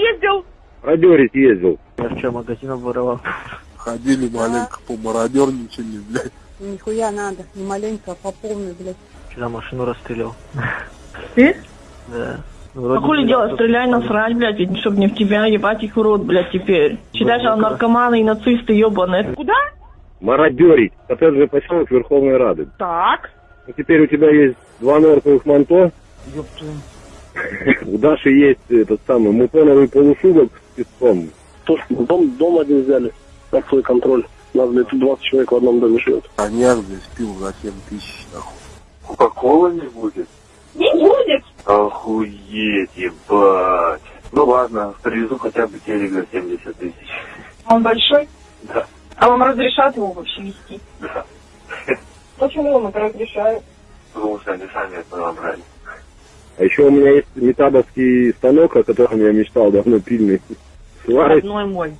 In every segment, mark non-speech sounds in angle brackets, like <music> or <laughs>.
ездил? Продерить ездил. Я вчера магазин обворовал. Ходили маленько, помародерничали, блядь. Нихуя надо, не маленько, а по полной, блядь. Вчера машину расстрелял. Ты? Да. А Вроде хули бы делать? что-то Стреляй насрать, блядь, ведь чтоб не в тебя, ебать их в рот, блядь, теперь. Считай, Базука. наркоманы и нацисты ебаные. Куда? Мародерить. Коттеджный же поселок Верховной Рады. Так. Ну, теперь у тебя есть два норковых манто. Ёб твою. У Даши есть этот самый мутоновый полушубок с песком. То, что дом, дом один взяли под свой контроль. У нас, блядь, тут 20 человек в одном доме живет. Коньяк, блядь, спил за 7 тысяч, нахуй. Кока-кола не будет? Не будет. Охуеть, ебать. Ну ладно, привезу хотя бы телек за 70 тысяч. Он большой? Да. А вам разрешат его вообще вести? Да. Почему вам это разрешают? Потому что они сами это набрали. А еще у меня есть метабовский станок, о котором я мечтал давно, пильный. <laughs> Сварочный. Родной мой.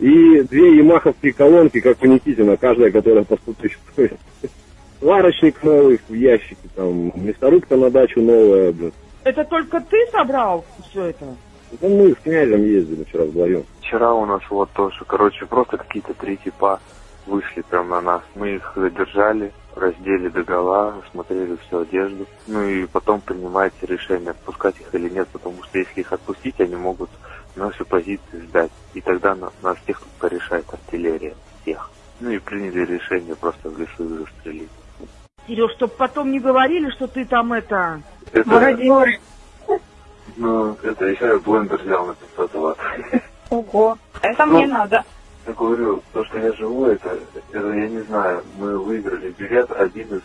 И две ямаховские колонки, как у Никитина, каждая, которая по 100 тысяч стоит. <laughs> Сварочник новый в ящике, там, мясорубка на дачу новая, блин. Это только ты собрал все это? Ну, мы с князем ездили вчера вдвоем. Вчера у нас вот тоже, короче, просто какие-то три типа вышли прям на нас. Мы их задержали, раздели до гола, смотрели всю одежду. Ну и потом принимаете решение, отпускать их или нет, потому что если их отпустить, они могут наши позиции сдать. И тогда на- нас всех тут порешает артиллерия. Всех. Ну и приняли решение просто в лесу их застрелить. Сереж, чтоб потом не говорили, что ты там это... Это, Мародеры. ну, это еще я блендер взял на 500 ватт. Ого. Это мне надо. Я говорю, то, что я живу, это, это я не знаю, мы выиграли билет один из